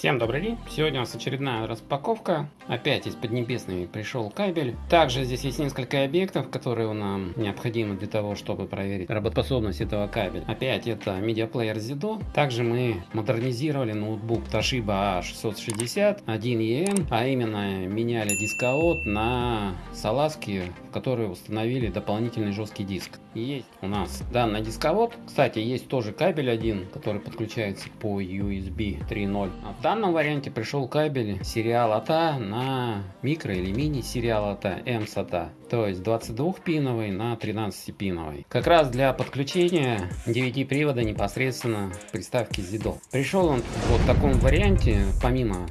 Всем добрый день! Сегодня у нас очередная распаковка. Опять из Поднебесной пришел кабель. Также здесь есть несколько объектов, которые нам необходимы для того, чтобы проверить работоспособность этого кабеля. Опять это медиаплеер Zido. Также мы модернизировали ноутбук Toshiba A660 1EN, а именно меняли дисковод на салазки, в которые установили дополнительный жесткий диск. Есть у нас данный дисковод. Кстати, есть тоже кабель один, который подключается по USB 3.0 в данном варианте пришел кабель сериал АТА на микро или мини сериал АТА М SATA, то есть 22-пиновый на 13-пиновый. Как раз для подключения DVD привода непосредственно приставки ZIDO. Пришел он вот в таком варианте, помимо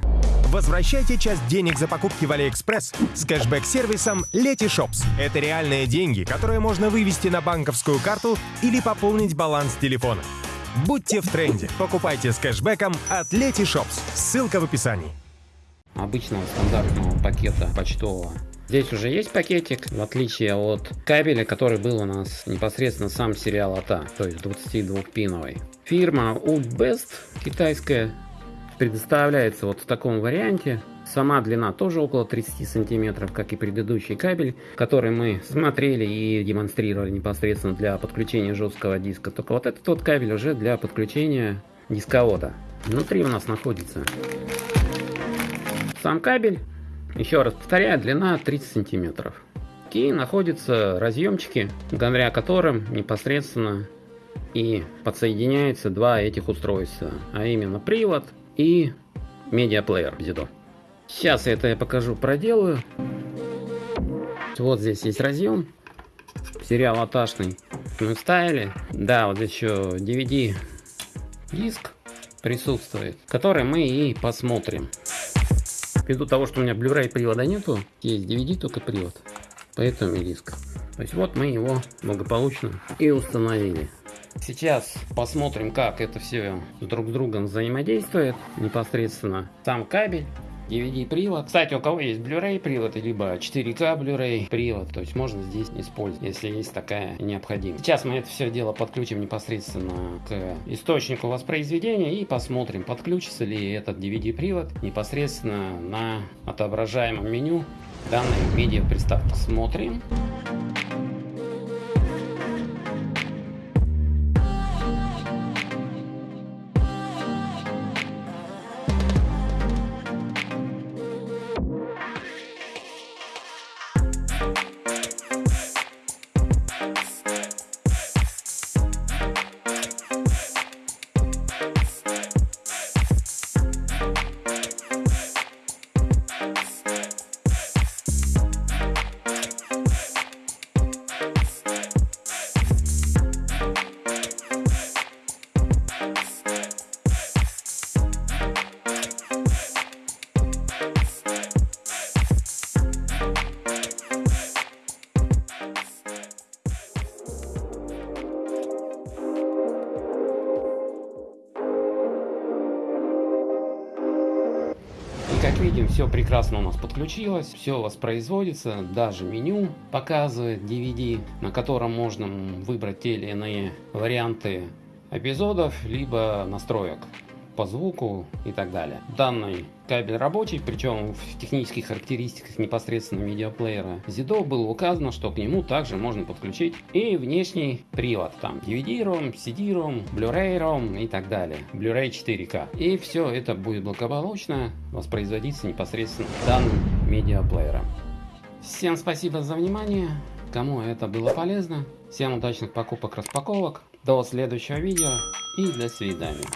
Возвращайте часть денег за покупки в AliExpress с кэшбэк-сервисом Letyshops. Это реальные деньги, которые можно вывести на банковскую карту или пополнить баланс телефона. Будьте в тренде. Покупайте с кэшбэком от Leti Shops. Ссылка в описании. Обычного стандартного пакета почтового. Здесь уже есть пакетик, в отличие от кабеля, который был у нас непосредственно сам сериал АТА, то есть 22-пиновый. Фирма Ultbest китайская предоставляется вот в таком варианте. Сама длина тоже около 30 сантиметров, как и предыдущий кабель, который мы смотрели и демонстрировали непосредственно для подключения жесткого диска. Только вот этот вот кабель уже для подключения дисковода. Внутри у нас находится сам кабель. Еще раз повторяю, длина 30 сантиметров. И находятся разъемчики, благодаря которым непосредственно и подсоединяется два этих устройства, а именно привод и медиаплеер Zido. Сейчас это я покажу, проделаю. Вот здесь есть разъем. Сериал аташный. Мы вставили. Да, вот еще DVD диск присутствует, который мы и посмотрим. Ввиду того, что у меня Blu-ray привода нету, есть DVD только привод, поэтому и диск. То есть вот мы его благополучно и установили. Сейчас посмотрим, как это все друг с другом взаимодействует непосредственно. Сам кабель, DVD привод. Кстати, у кого есть Blu-ray привод, либо 4К Blu-ray привод, то есть можно здесь использовать, если есть такая необходимость. Сейчас мы это все дело подключим непосредственно к источнику воспроизведения и посмотрим, подключится ли этот DVD привод непосредственно на отображаемом меню данной медиа приставки. Смотрим. как видим, все прекрасно у нас подключилось, все воспроизводится, даже меню показывает DVD, на котором можно выбрать те или иные варианты эпизодов, либо настроек по звуку и так далее. Данный кабель рабочий, причем в технических характеристиках непосредственно медиаплеера ZIDO было указано, что к нему также можно подключить и внешний привод, там DVD-ROM, CD-ROM, Blu-ray-ROM и так далее, Blu-ray 4K. И все это будет благополучно воспроизводиться непосредственно данным медиаплеером. Всем спасибо за внимание, кому это было полезно, всем удачных покупок-распаковок, до следующего видео и до свидания.